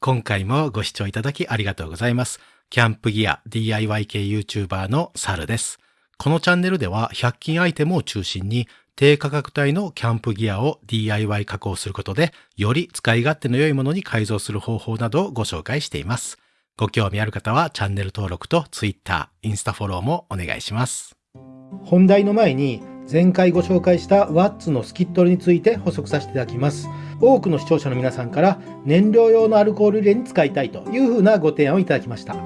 今回もご視聴いただきありがとうございます。キャンプギア DIY 系 YouTuber のサルです。このチャンネルでは100均アイテムを中心に低価格帯のキャンプギアを DIY 加工することでより使い勝手の良いものに改造する方法などをご紹介しています。ご興味ある方はチャンネル登録と Twitter、インスタフォローもお願いします。本題の前に前回ご紹介したワッツのスキットルについて補足させていただきます多くの視聴者の皆さんから燃料用のアルコール入れに使いたいというふうなご提案をいただきました。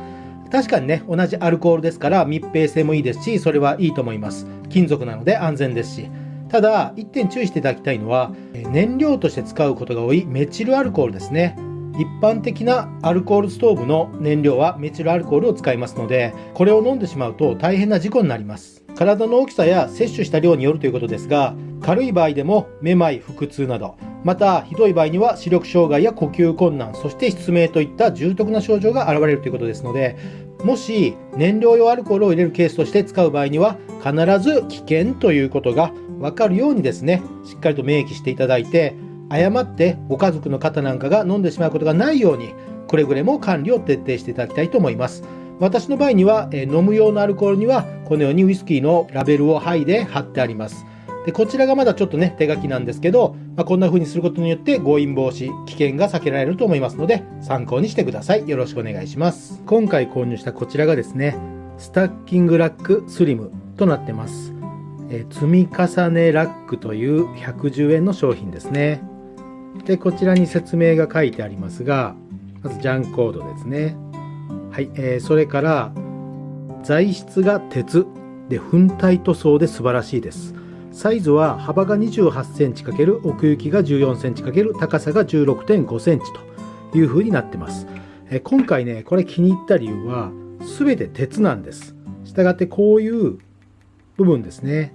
確かにね同じアルコールですから密閉性もいいですしそれはいいと思います。金属なので安全ですし。ただ一点注意していただきたいのは燃料として使うことが多いメチルアルコールですね。一般的なアルコールストーブの燃料はメチルアルコールを使いますのでこれを飲んでしまうと大変な事故になります。体の大きさや摂取した量によるということですが軽い場合でもめまい腹痛などまたひどい場合には視力障害や呼吸困難そして失明といった重篤な症状が現れるということですのでもし燃料用アルコールを入れるケースとして使う場合には必ず危険ということが分かるようにですねしっかりと明記していただいて誤ってご家族の方なんかが飲んでしまうことがないようにくれぐれも管理を徹底していただきたいと思います。私の場合には、え飲む用のアルコールにはこのようにウイスキーのラベルを剥いで貼ってあります。でこちらがまだちょっとね手書きなんですけど、まあ、こんな風にすることによって誤飲防止危険が避けられると思いますので参考にしてください。よろしくお願いします。今回購入したこちらがですねスタッキングラックスリムとなってます、え積み重ねラックという110円の商品ですね。でこちらに説明が書いてありますがまずジャンコードですね。はい、えーそれから材質が鉄。で粉体塗装で素晴らしいです。サイズは幅が28センチ×奥行きが14センチ×高さが16.5センチという風になってます、え今回ねこれ気に入った理由は全て鉄なんです。したがってこういう部分ですね。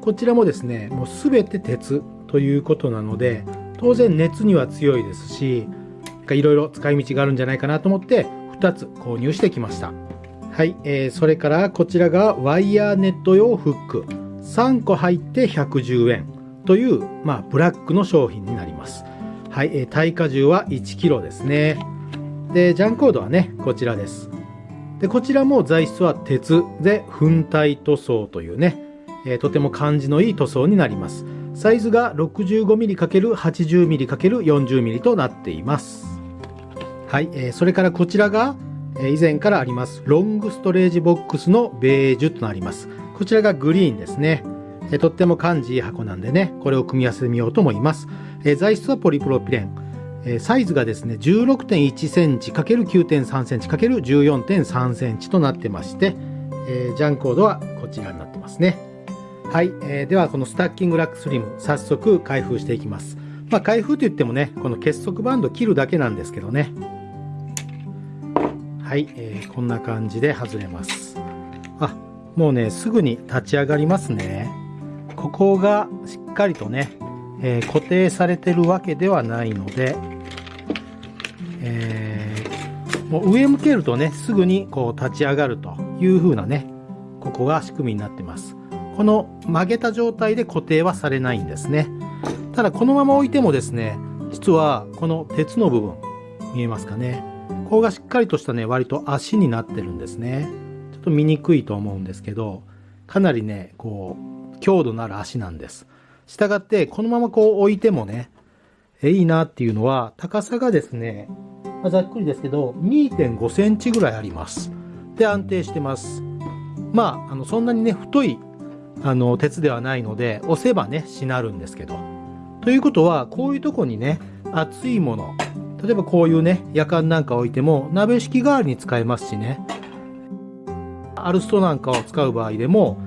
こちらもですねもう全て鉄ということなので当然熱には強いですしいろいろ使い道があるんじゃないかなと思って2つ購入してきました。はい、えーそれからこちらがワイヤーネット用フック。3個入って110円という、まあ、ブラックの商品になります。はい、えー耐荷重は 1kg ですね。でジャンコードはねこちらです。でこちらも材質は鉄。で粉体塗装というね、えーとても感じのいい塗装になります。サイズが 65mm×80mm×40mm となっています。はい、えーそれからこちらが、え以前からあります。ロングストレージボックスのベージュとなります。こちらがグリーンですね、えとっても感じいい箱なんでねこれを組み合わせてみようと思います、え材質はポリプロピレン。えサイズがですね16.1センチ ×9.3 センチ ×14.3 センチとなってまして、えージャンコードはこちらになってますね。はい、えーではこのスタッキングラックスリム早速開封していきます。まあ開封といってもねこの結束バンド切るだけなんですけどね。はい、えーこんな感じで外れます。あもうねすぐに立ち上がりますね。ここがしっかりとね、えー固定されてるわけではないので、えーもう上向けるとねすぐにこう立ち上がるという風なねここが仕組みになってます。この曲げた状態で固定はされないんですね。ただこのまま置いてもですね実はこの鉄の部分見えますかね。ここがしっかりとしたね割と足になってるんですね。と見にくいと思うんですけどかなりねこう強度のある足なんです。したがってこのままこう置いてもねえいいなっていうのは高さがですね、まあざっくりですけど2.5センチぐらいあります。で安定してます。まああのそんなにね太いあの鉄ではないので押せばねしなるんですけど。ということはこういうとこにね熱いもの例えばこういうね夜間なんか置いても鍋敷き代わりに使えますしね。アルストなんかを使う場合でも、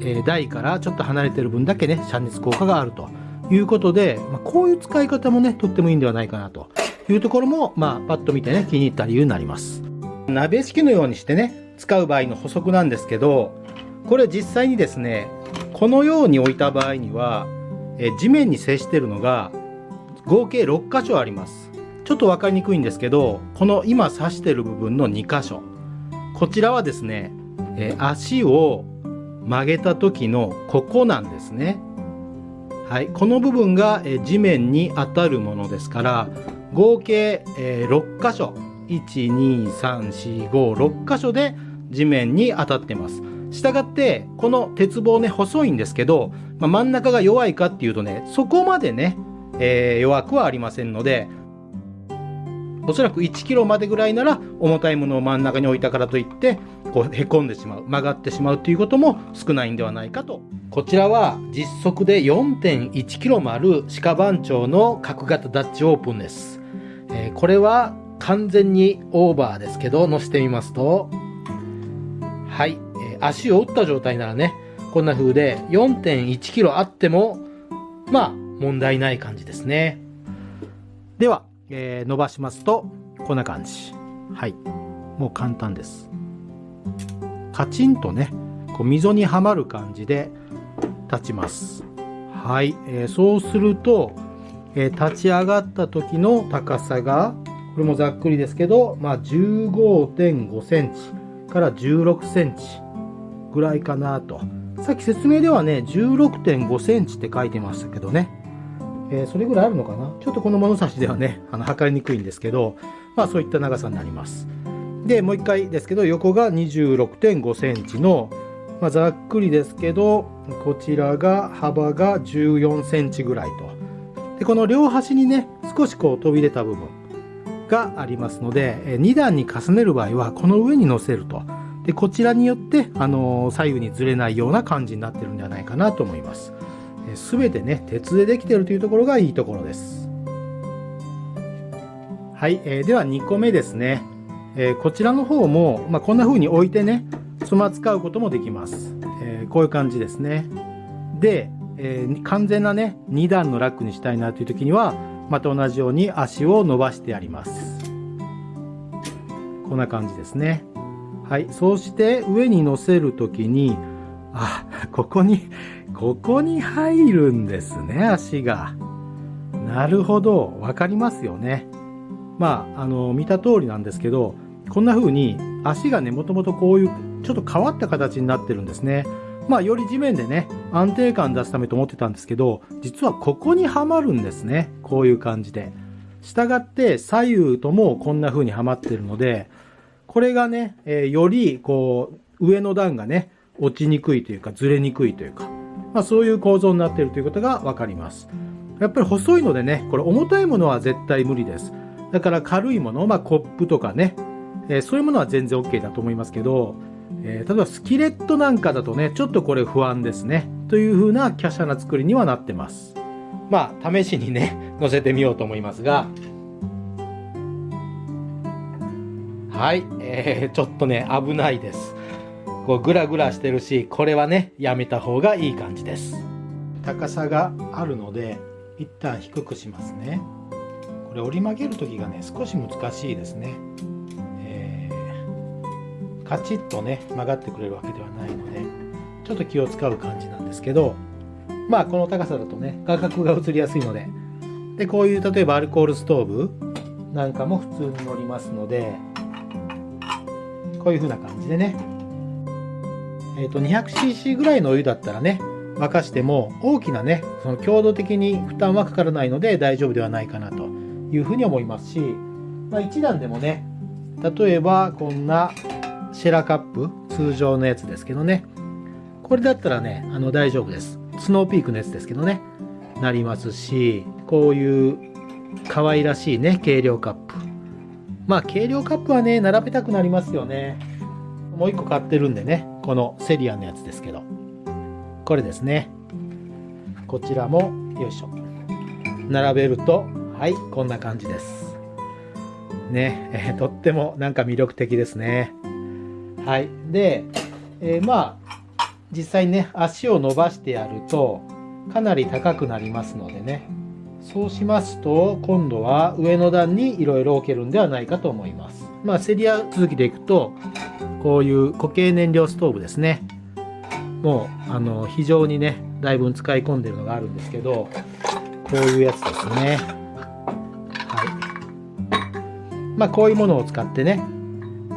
えー台からちょっと離れてる分だけね遮熱効果があると。いうことで、まあ、こういう使い方もねとってもいいんではないかなと。いうところもまあパッと見てね気に入った理由になります。鍋敷きのようにしてね使う場合の補足なんですけどこれ実際にですねこのように置いた場合にはえー地面に接してるのが合計6箇所あります。ちょっと分かりにくいんですけどこの今指してる部分の2箇所。こちらはですね、えー足を曲げた時のここなんですね。はいこの部分が、えー地面に当たるものですから合計、えー6箇所。1、2、3、4、5、6箇所で地面に当たってます。したがってこの鉄棒ね細いんですけど、まあ、真ん中が弱いかっていうとねそこまでね、えー弱くはありませんのでおそらく1キロまでぐらいなら重たいものを真ん中に置いたからといってこうへこんでしまう曲がってしまうということも少ないんではないかと。こちらは実測で4.1キロもある鹿番長の角型ダッチオープンです、えーこれは完全にオーバーですけど乗せてみますと。はい、えー足を打った状態ならねこんな風で4.1キロあってもまあ問題ない感じですね。では、えー伸ばしますとこんな感じ。はい。もう簡単です。カチンとねこう溝にはまる感じで立ちます。はい、えーそうすると、えー立ち上がった時の高さがこれもざっくりですけど、まあ、15.5センチから16センチぐらいかなと。さっき説明ではね16.5センチって書いてましたけどね。えーそれぐらいあるのかな？ちょっとこの物差しではね、あの測りにくいんですけど、まあそういった長さになります。で、もう一回ですけど、横が26.5センチの、まあ、ざっくりですけど、こちらが幅が14センチぐらいと。で、この両端にね、少しこう飛び出た部分がありますので、2段に重ねる場合は、この上に乗せると。で、こちらによって、あの左右にずれないような感じになってるんではないかなと思います。すべてね、鉄でできてるというところがいいところです。はい、えーでは2個目ですね。えーこちらの方も、まあ、こんな風に置いてね、つま使うこともできます。えーこういう感じですね。で、えー完全なね、2段のラックにしたいなという時には、また同じように足を伸ばしてあります。こんな感じですね。はい、そうして上に乗せる時に、あ、ここに、ここに入るんですね、足が。なるほど、わかりますよね。まあ、あの、見た通りなんですけど、こんな風に足がね、もともとこういうちょっと変わった形になってるんですね。まあ、より地面でね、安定感出すためと思ってたんですけど、実はここにはまるんですね。こういう感じで。したがって左右ともこんな風にはまってるので、これがね、えーよりこう、上の段がね、落ちにくいというか、ずれにくいというか、まあそういう構造になっているということがわかります。やっぱり細いのでね、これ重たいものは絶対無理です。だから軽いもの、まあコップとかね、えーそういうものは全然 OK だと思いますけど、えー例えばスキレットなんかだとね、ちょっとこれ不安ですね。という風な華奢な作りにはなってます。まあ、試しにね、乗せてみようと思いますが、はい、えー、ちょっとね、危ないです。こう、ぐらぐらしてるし、これはね、やめた方がいい感じです。高さがあるので、一旦低くしますね。これ折り曲げる時がね、少し難しいですね。えーカチッとね、曲がってくれるわけではないので、ちょっと気を使う感じなんですけど、まあ、この高さだとね、画角が映りやすいので、で、こういう、例えばアルコールストーブなんかも普通に乗りますので、こういう風な感じでね、えっ、と、200cc ぐらいのお湯だったらね、沸かしても大きなね、その強度的に負担はかからないので大丈夫ではないかなというふうに思いますし、まあ、1段でもね、例えばこんなシェラカップ、通常のやつですけどね、これだったらね、あの大丈夫です。スノーピークのやつですけどね、なりますし、こういう可愛らしいね、軽量カップ。まあ、軽量カップはね、並べたくなりますよね。もう一個買ってるんでね、このセリアのやつですけど。これですね。こちらも、よいしょ。並べると、はい、こんな感じです。ね、えーとってもなんか魅力的ですね。はい。で、えーまあ、実際ね、足を伸ばしてやると、かなり高くなりますのでね。そうしますと、今度は上の段にいろいろ置けるんではないかと思います。まあ、セリア続きでいくと、こういう固形燃料ストーブですね。もう、あの、非常にね、だいぶ使い込んでるのがあるんですけど、こういうやつですね。はい。まあ、こういうものを使ってね、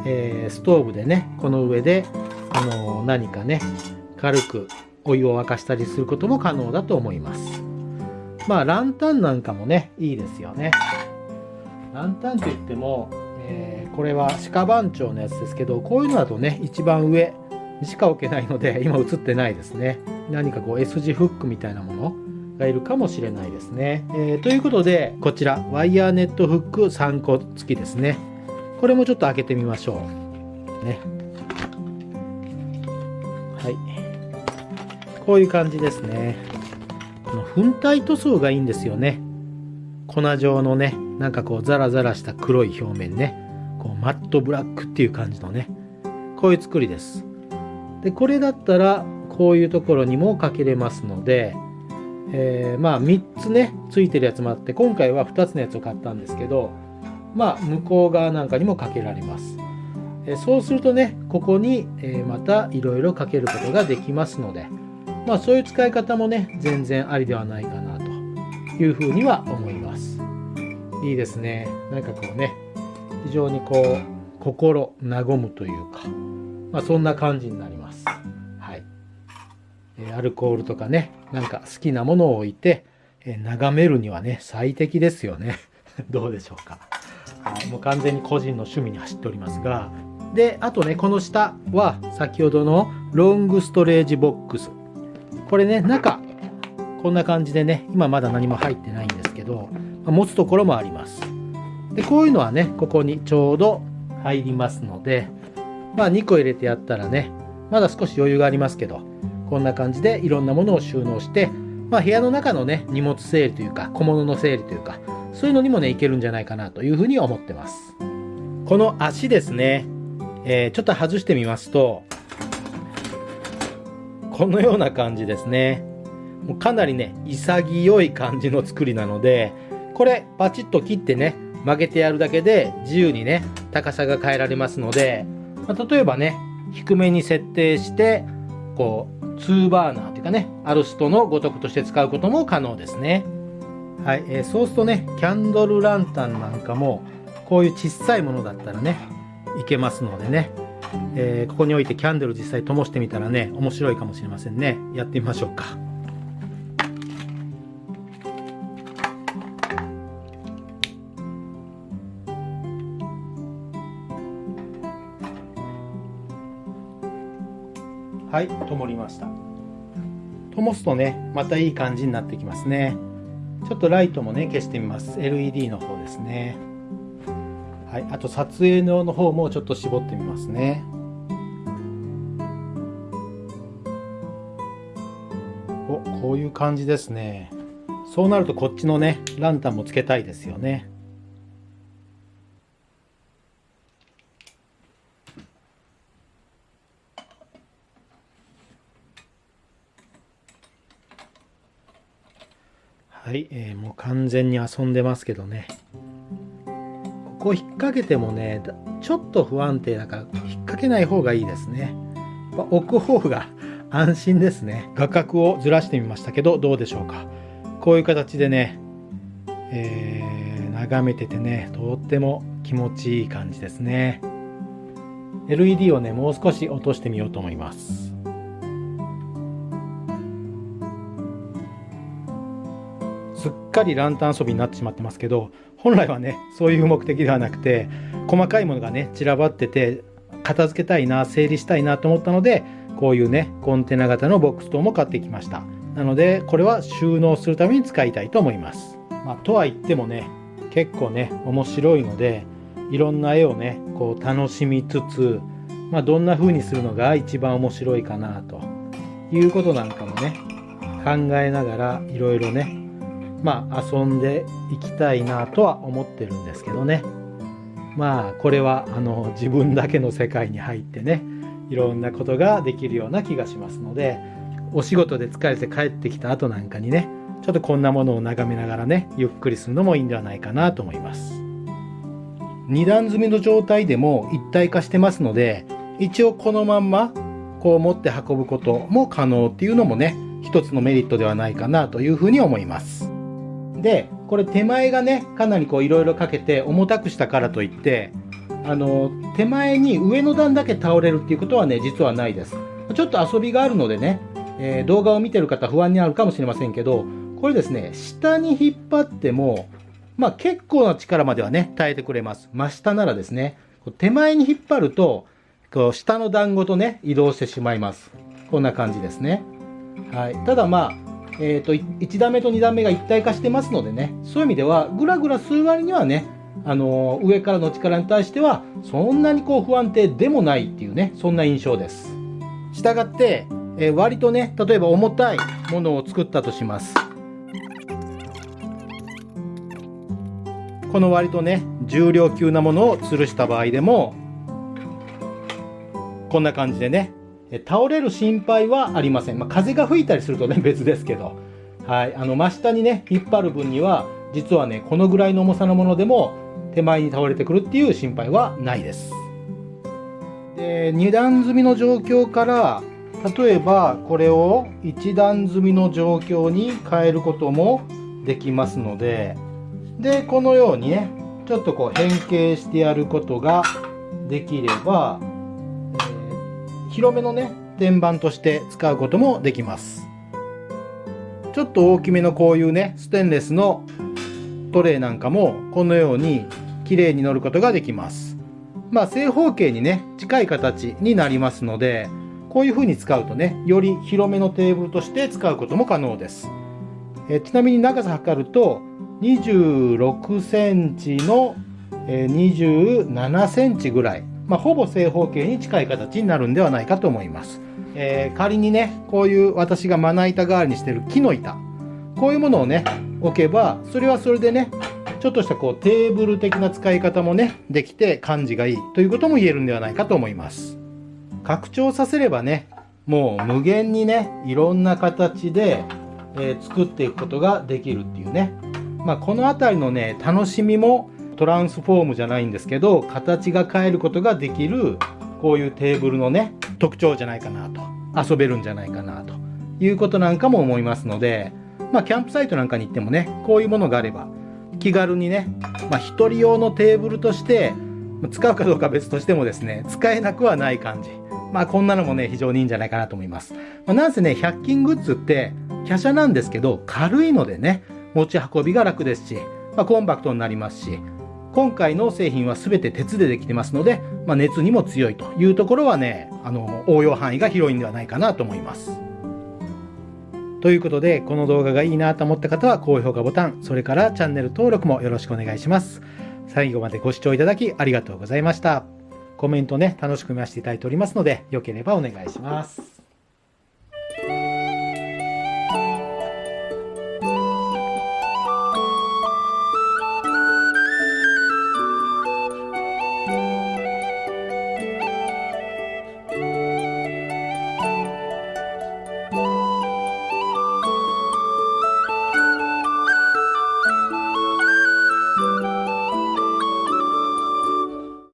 えーストーブでね、この上で、あの、何かね、軽くお湯を沸かしたりすることも可能だと思います。まあ、ランタンなんかもね、いいですよね。ランタンといっても、えー、これは鹿番長のやつですけどこういうのだとね一番上にしか置けないので 今映ってないですね。何かこう S 字フックみたいなものがいるかもしれないですね、えー、ということでこちらワイヤーネットフック3個付きですね。これもちょっと開けてみましょう。ね。はい。こういう感じですね。この粉体塗装がいいんですよね。粉状のねなんかこうザラザラした黒い表面ね。こうマットブラックっていう感じのねこういう作りです。でこれだったらこういうところにもかけれますので、えー、まあ3つねついてるやつもあって今回は2つのやつを買ったんですけどまあ向こう側なんかにもかけられます、えー、そうするとねここに、え、またいろいろかけることができますのでまあそういう使い方もね全然ありではないかなというふうには思います。いいですね。なんかこうね非常にこう心和むというかまあそんな感じになります。はい。アルコールとかねなんか好きなものを置いて眺めるにはね最適ですよね。どうでしょうか、はい、もう完全に個人の趣味に走っておりますが。であとねこの下は先ほどのロングストレージボックス。これね中こんな感じでね今まだ何も入ってないんですけど持つところもあります。でこういうのはねここにちょうど入りますのでまあ2個入れてやったらねまだ少し余裕がありますけどこんな感じでいろんなものを収納してまあ部屋の中のね荷物整理というか小物の整理というかそういうのにもねいけるんじゃないかなというふうに思ってますこの足ですね、えー、ちょっと外してみますとこのような感じですね。もうかなりね、潔い感じの作りなので、これパチッと切ってね、曲げてやるだけで自由にね、高さが変えられますので、まあ、例えばね、低めに設定して、こう、2バーナーというかね、アルストのごとくとして使うことも可能ですね。はい、えー、そうするとね、キャンドルランタンなんかも、こういう小さいものだったらね、いけますのでね、えー、ここに置いてキャンドル実際灯してみたらね面白いかもしれませんね。やってみましょうか。はい灯りました灯すとねまたいい感じになってきますねちょっとライトもね消してみます LED の方ですねはい、あと撮影用の方もちょっと絞ってみますね。お、こういう感じですね。そうなるとこっちのね、ランタンもつけたいですよね。はい、えー、もう完全に遊んでますけどね。こう引っ掛けてもねちょっと不安定だから引っ掛けない方がいいですね。置く方が 安心ですね。画角をずらしてみましたけどどうでしょうか。こういう形でね、えー、眺めててねとっても気持ちいい感じですね。LED をねもう少し落としてみようと思います。かりランタン遊びになってしまってますけど本来はねそういう目的ではなくて細かいものがね散らばってて片付けたいな整理したいなと思ったのでこういうねコンテナ型のボックス等も買ってきました。なのでこれは収納するために使いたいと思います。まあ、とは言ってもね結構ね面白いのでいろんな絵をねこう楽しみつつ、まあ、どんな風にするのが一番面白いかなということなんかもね考えながらいろいろねまあ遊んでいきたいなとは思ってるんですけどね。まあこれはあの自分だけの世界に入ってねいろんなことができるような気がしますのでお仕事で疲れて帰ってきた後なんかにねちょっとこんなものを眺めながらねゆっくりするのもいいんではないかなと思います。2段積みの状態でも一体化してますので一応このまんまこう持って運ぶことも可能っていうのもね一つのメリットではないかなというふうに思います。でこれ手前がねかなりこういろいろかけて重たくしたからといってあの手前に上の段だけ倒れるっていうことはね実はないですちょっと遊びがあるのでね、えー、動画を見てる方不安になるかもしれませんけどこれですね下に引っ張ってもまあ結構な力まではね、耐えてくれます。真下ならですね、手前に引っ張ると、こう下の団子とね、移動してしまいます。こんな感じですね。はい。ただまあ、え、ー、と、1段目と2段目が一体化してますのでね、そういう意味では、ぐらぐらする割にはね、あの、上からの力に対しては、そんなにこう不安定でもないっていうね、そんな印象です。したがって、えー、割とね、例えば重たいものを作ったとします。この割とね重量級なものを吊るした場合でもこんな感じでね倒れる心配はありません、まあ、風が吹いたりするとね 別ですけど、はい、あの真下にね引っ張る分には実はねこのぐらいの重さのものでも手前に倒れてくるっていう心配はないです。で2段積みの状況から例えばこれを1段積みの状況に変えることもできますのででこのようにねちょっとこう変形してやることができれば、広めのね天板として使うこともできます。ちょっと大きめのこういうねステンレスのトレイなんかもこのように綺麗に乗ることができます。まあ正方形にね近い形になりますのでこういう風に使うとねより広めのテーブルとして使うことも可能です。えちなみに長さ測ると26センチの27センチぐらい、まあ、ほぼ正方形に近い形になるんではないかと思います。えー、仮にね、こういう私がまな板代わりにしてる木の板、こういうものをね、置けば、それはそれでね、ちょっとしたこうテーブル的な使い方もね、できて感じがいいということも言えるんではないかと思います。拡張させればね、もう無限にね、いろんな形で、えー、作っていくことができるっていうね、まあ、この辺りのね楽しみもトランスフォームじゃないんですけど形が変えることができるこういうテーブルのね特徴じゃないかなと。遊べるんじゃないかなということなんかも思いますのでまあキャンプサイトなんかに行ってもねこういうものがあれば気軽にね、まあ、1人用のテーブルとして使うかどうか別としてもですね使えなくはない感じ。まあこんなのもね非常にいいんじゃないかなと思います、まあ、なんせね100均グッズって華奢なんですけど軽いのでね持ち運びが楽ですし、まあ、コンパクトになりますし、今回の製品は全て鉄でできてますので、まあ、熱にも強いというところはね、あの、応用範囲が広いんではないかなと思います。ということで、この動画がいいなと思った方は高評価ボタン、それからチャンネル登録もよろしくお願いします。最後までご視聴いただきありがとうございました。コメントね、楽しく見させていただいておりますので、よければお願いします。